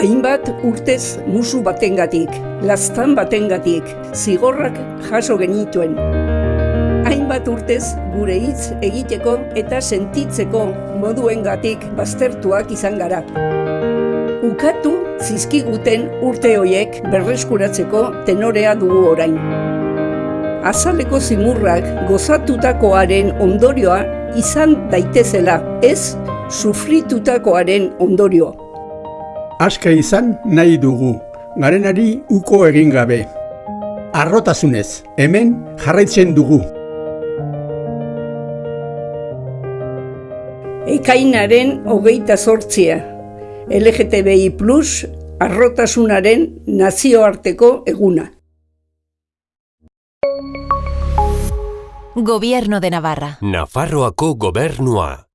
Hainbat urtez musu batengatik, lastan batengatik, zigorrak jaso genituen. Hainbat urtez gure hitz egiteko eta sentitzeko moduengatik baztertuak izan gara. Ukatu zizkiguten urte hoiek berreskuratzeko tenorea dugu orain. Azaleko zimurrak gozatutakoaren ondorioa izan daitezela, ez sufritutakoaren ondorio. Aska izan nahi dugu, garenari uko egin gabe. Arrotasunez, hemen jarraitzen dugu. Ekainaren hogeita sortzia. LGTBI Plus arrotasunaren nazioarteko eguna. Gobierno de Navarra. Nafarroako gobernua.